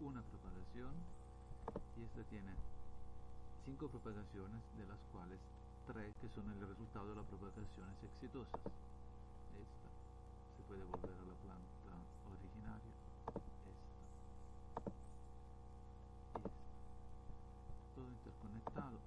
una propagación y esta tiene cinco propagaciones de las cuales tres que son el resultado de las propagaciones exitosas. Esta se puede volver a la planta originaria. Esta. Y esta. Todo interconectado.